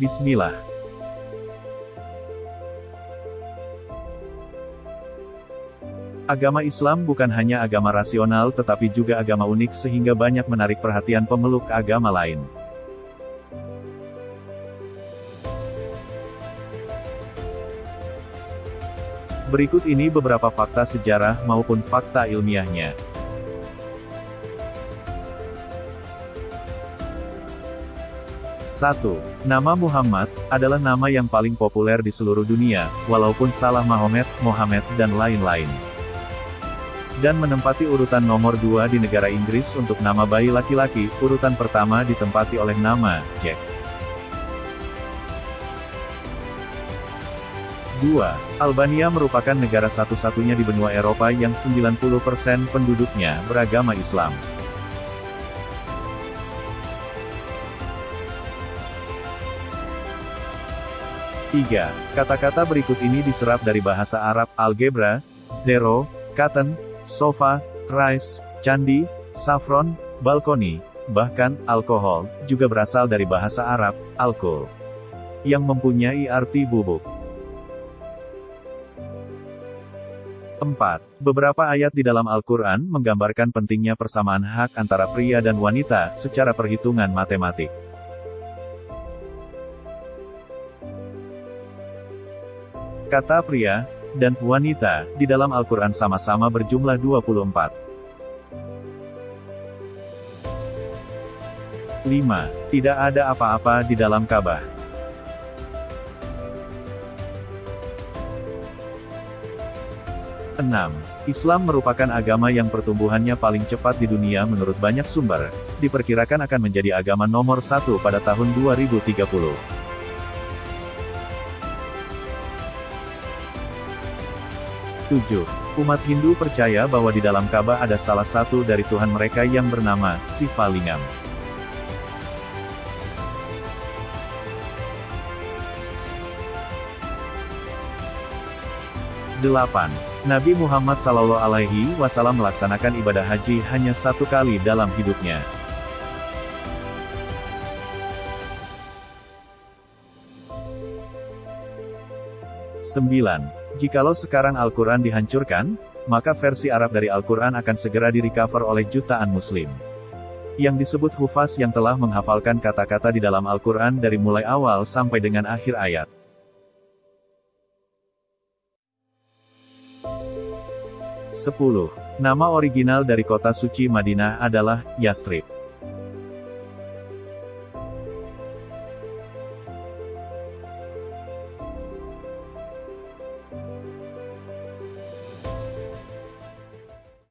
Bismillah. Agama Islam bukan hanya agama rasional tetapi juga agama unik sehingga banyak menarik perhatian pemeluk agama lain. Berikut ini beberapa fakta sejarah maupun fakta ilmiahnya. 1. Nama Muhammad, adalah nama yang paling populer di seluruh dunia, walaupun salah Mahomet, Mohammed, dan lain-lain. Dan menempati urutan nomor 2 di negara Inggris untuk nama bayi laki-laki, urutan pertama ditempati oleh nama, Jack. 2. Albania merupakan negara satu-satunya di benua Eropa yang 90% penduduknya beragama Islam. 3. Kata-kata berikut ini diserap dari bahasa Arab, algebra, zero, cotton, sofa, rice, candi, saffron, balkoni, bahkan, alkohol, juga berasal dari bahasa Arab, alkohol, yang mempunyai arti bubuk. 4. Beberapa ayat di dalam Al-Quran menggambarkan pentingnya persamaan hak antara pria dan wanita, secara perhitungan matematik. Kata pria dan wanita di dalam Al-Quran sama-sama berjumlah 24. 5. Tidak ada apa-apa di dalam Ka'bah. 6. Islam merupakan agama yang pertumbuhannya paling cepat di dunia menurut banyak sumber, diperkirakan akan menjadi agama nomor satu pada tahun 2030. 7. Umat Hindu percaya bahwa di dalam Ka'bah ada salah satu dari Tuhan mereka yang bernama Sivalingam. Delapan. Nabi Muhammad Sallallahu Alaihi Wasallam melaksanakan ibadah haji hanya satu kali dalam hidupnya. 9. Jikalau sekarang Al-Quran dihancurkan, maka versi Arab dari Al-Quran akan segera direcover oleh jutaan Muslim. Yang disebut hufaz yang telah menghafalkan kata-kata di dalam Al-Quran dari mulai awal sampai dengan akhir ayat. 10. Nama original dari kota suci Madinah adalah Yastrib.